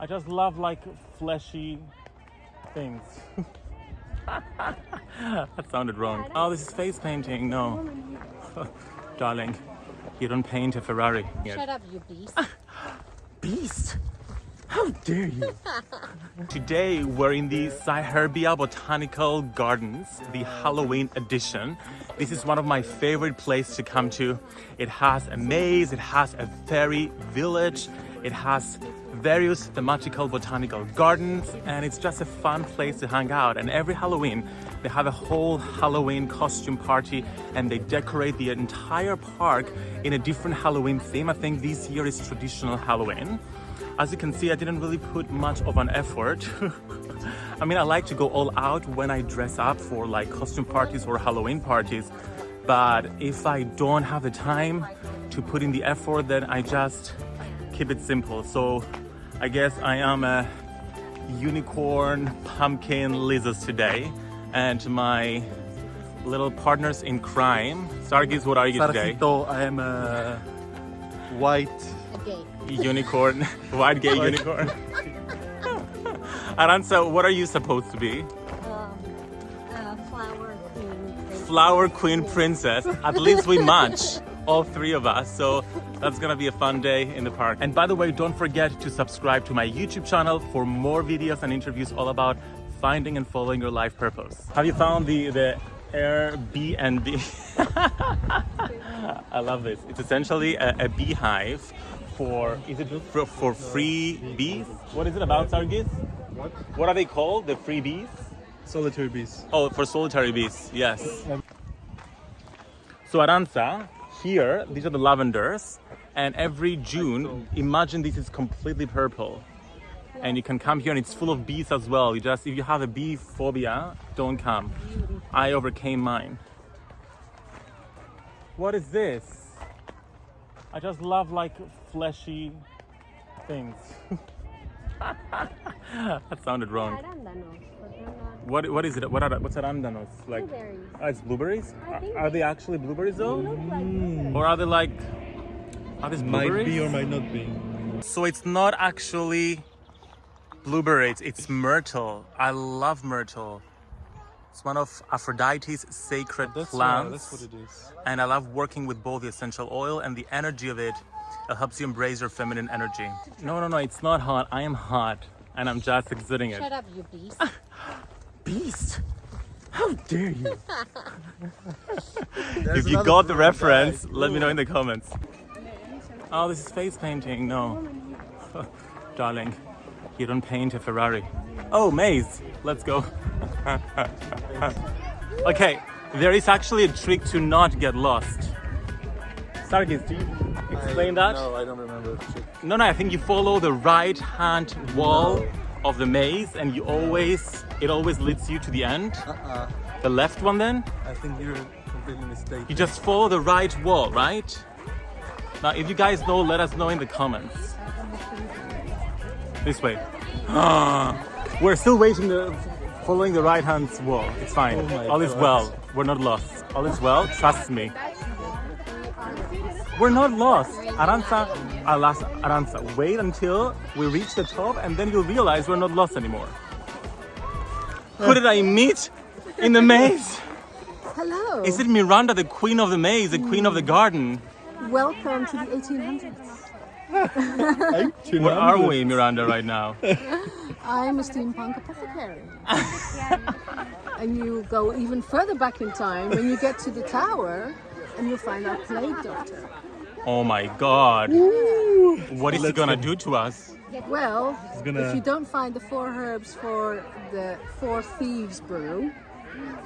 I just love like fleshy things. that sounded wrong. Oh, this is face painting. No. Darling, you don't paint a Ferrari. Shut up, you beast. Beast! How dare you! Today we're in the Cyherbia Botanical Gardens, the Halloween edition. This is one of my favorite places to come to. It has a maze, it has a fairy village, it has various thematical botanical gardens and it's just a fun place to hang out and every Halloween they have a whole Halloween costume party and they decorate the entire park in a different Halloween theme. I think this year is traditional Halloween. As you can see, I didn't really put much of an effort. I mean, I like to go all out when I dress up for like costume parties or Halloween parties. But if I don't have the time to put in the effort, then I just keep it simple. So I guess I am a unicorn pumpkin lizard today. And my little partners in crime, Sargis, what are you today? I am a white Okay. Unicorn, white gay unicorn. Aranza, what are you supposed to be? Um, uh, flower queen. Flower queen princess. At least we match, all three of us. So that's gonna be a fun day in the park. And by the way, don't forget to subscribe to my YouTube channel for more videos and interviews all about finding and following your life purpose. Have you found the, the Airbnb? I love this. It's essentially a, a beehive for, is it for, for free bees? What is it about, Sargis? What? What are they called? The free bees? solitary bees. Oh, for solitary bees, yes. Um, so Aranza, here, these are the lavenders, and every June, imagine this is completely purple. And you can come here and it's full of bees as well. You just, if you have a bee phobia, don't come. I overcame mine. What is this? I just love like fleshy things. that sounded wrong. Arándanos, but they're not What what is it? What are what's arandanos? Like blueberries. oh, it's blueberries? I Are, think are they actually blueberries though? look like hmm. blueberries. Or are they like are these blueberries? Might be or might not be. So it's not actually blueberries, it's myrtle. I love myrtle. It's one of Aphrodite's sacred That's plants. right, that's what it is. and I love working with both the essential oil and the energy of it. It helps you embrace your feminine energy. No, no, no, it's not hot. I am hot and I'm just exuding it. Shut up, you beast. Beast! How dare you! If you got the reference, guy. let me know in the comments. Oh, this is face painting. No. Darling, you don't paint a Ferrari. Oh, maze. Let's go. okay, there is actually a trick to not get lost. Sargis, do you explain I, that? No, I don't remember. No, no, I think you follow the right hand wall of the maze and you always, it always leads you to the end. Uh-uh. The left one then? I think you're completely mistaken. You just follow the right wall, right? Now, if you guys know, let us know in the comments. This way. We're still waiting, the, following the right hand wall. It's fine. Oh All is well. We're not lost. All is well. Trust me. We're not lost. Aranza, Alas, Aranza, wait until we reach the top and then you'll realize we're not lost anymore. Uh. Who did I meet in the maze? Hello. Is it Miranda, the queen of the maze, the queen of the garden? Welcome to the 1800s. Where are we, Miranda, right now? I'm a steampunk apothecary. and you go even further back in time when you get to the tower and you'll find our plague doctor. Oh my god. What is he gonna do to us? Well, gonna- if you don't find the four herbs for the four thieves brew,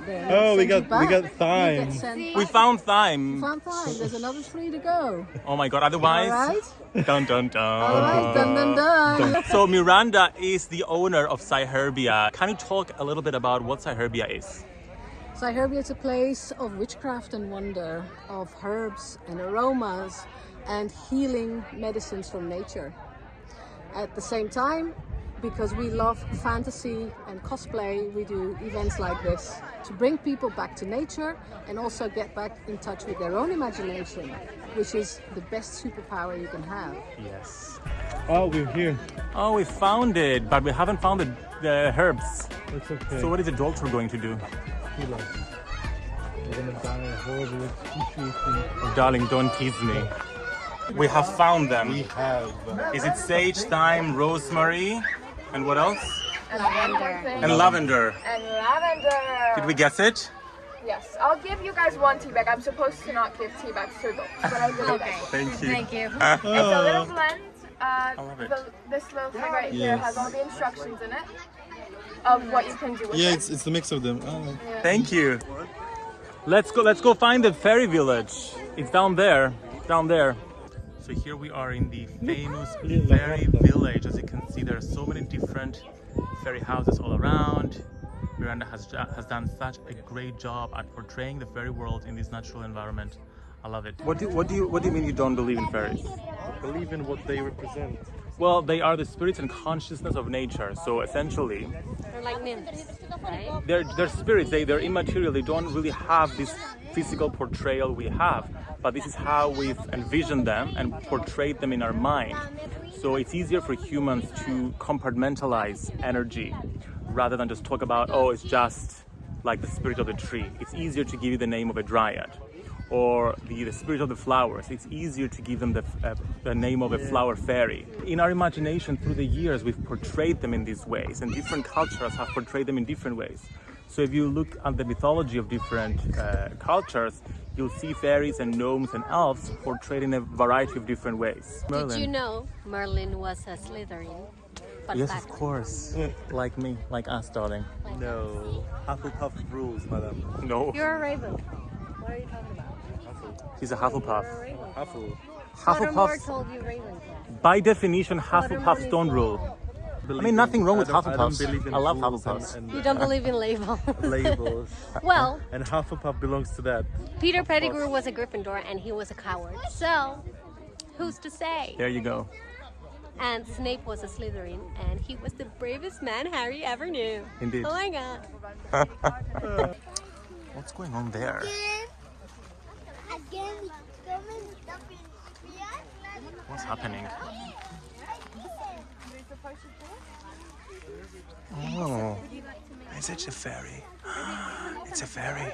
then Oh, we send you got- we got You thyme. get sent We found thyme. found thyme. There's another three to go. Oh my god, otherwise. right. Dun dun dun. All right. Dun dun dun. So Miranda is the owner of Cyherbia. Can you talk a little bit about what Cyherbia is? Cyherbia is a place of witchcraft and wonder, of herbs and aromas and healing medicines from nature. At the same time, because we love fantasy and cosplay, we do events like this to bring people back to nature and also get back in touch with their own imagination, which is the best superpower you can have. Yes. Oh, we're here. Oh, we found it, but we haven't found the, the herbs. It's okay. So what is the doctor going to do? Kill us. We're gonna die a horrible. Oh, darling, don't tease me. We have found them. We have. Is it sage, thyme, rosemary, and what else? Lavender. And lavender. And lavender. Did we guess it? Yes, I'll give you guys one tea bag. I'm supposed to not give tea bags to adults, but I really Okay. like it. Thank you. Thank you. It's a little blend. Uh, love it. the, this little thing right here has all the instructions in it of what you can do with Yeah, it. it's it's the mix of them. Oh. Thank you. Let's go. Let's go find the fairy village. It's down there. Down there. So here we are in the famous fairy village. As you can see, there are so many different fairy houses all around. Miranda has has done such a great job at portraying the fairy world in this natural environment. I love it. What do what do you what do you mean you don't believe in fairies? Believe in what they represent. Well, they are the spirits and consciousness of nature. So essentially, They're like nymphs, right? they're, they're spirits, they, they're immaterial, they don't really have this physical portrayal we have, but this is how we've envisioned them and portrayed them in our mind. So it's easier for humans to compartmentalize energy rather than just talk about, oh, it's just like the spirit of the tree. It's easier to give you the name of a dryad or the, the spirit of the flowers. It's easier to give them the, uh, the name of a flower fairy. In our imagination, through the years, we've portrayed them in these ways, and different cultures have portrayed them in different ways. So if you look at the mythology of different uh, cultures, you'll see fairies and gnomes and elves portrayed in a variety of different ways. Did you know Merlin was a Slytherin? Fun Yes, fact. of course. like me, like us, darling. No. Hufflepuff rules, madam. No, You're a raven. What are you talking about? He's a Hufflepuff. You're a raven. Huffle. Hufflepuffs, told you Ravenclaw. by definition, Hufflepuffs don't rule. I mean, nothing wrong with I don't- I Hufflepuffs. believe in I love rules Hufflepuffs. And, You and, don't believe in labels. labels. well, And Hufflepuff belongs to that. Peter Pettigrew was a Gryffindor and he was a coward. So, who's to say? There you go. And Snape was a Slytherin and he was the bravest man Harry ever knew. Indeed. Oh my god. What's going on there? What's happening? Oh, is it a fairy? It's a fairy.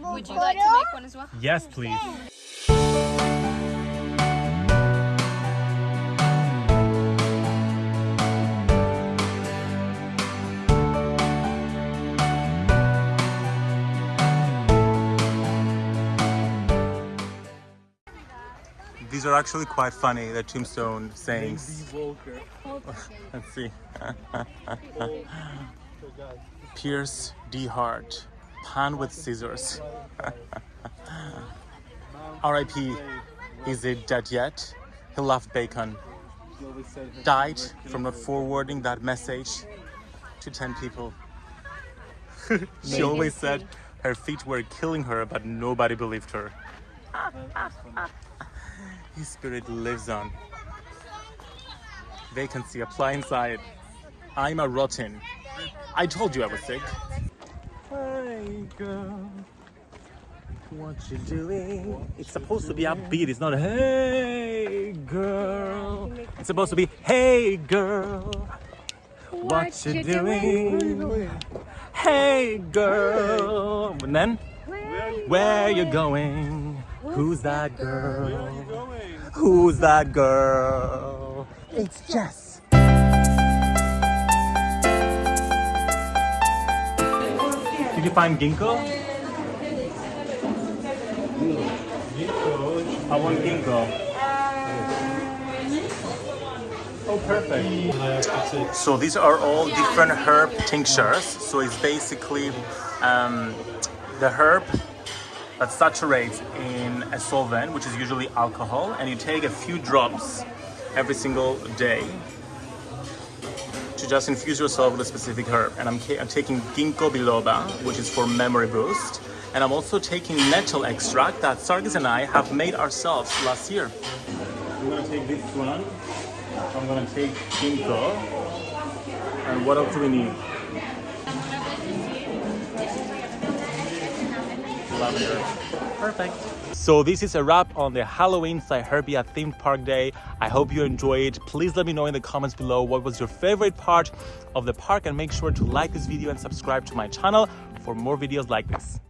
Would you like to make one as well? Yes, please. These are actually quite funny, the tombstone sayings. Walker. Let's see. Pierce D. Hart. Pan with scissors. R.I.P. Is it dead yet? He loved bacon. Died from not forwarding that message to 10 people. she always said her feet were killing her, but nobody believed her. His spirit lives on. Vacancy, apply inside. I'm a rotten. I told you I was sick. Hey girl, what you doing? It's supposed to be upbeat. It's not hey girl. It's supposed to be hey girl. What, you, doing? Hey girl. And then where you going? Who's that girl? Who's that girl? It's Jess. Did you find ginkgo? I want ginkgo. Oh, perfect. So these are all different herb tinctures. So it's basically um, the herb that saturates in a solvent, which is usually alcohol, and you take a few drops every single day to just infuse yourself with a specific herb. And I'm, I'm taking ginkgo biloba, which is for memory boost, and I'm also taking nettle extract that Sargis and I have made ourselves last year. I'm gonna take this one. I'm gonna take ginkgo. And what else do we need? Lavender. Perfect. So this is a wrap on the Halloween Cyherbia themed park day. I hope you enjoyed. Please let me know in the comments below what was your favorite part of the park and make sure to like this video and subscribe to my channel for more videos like this.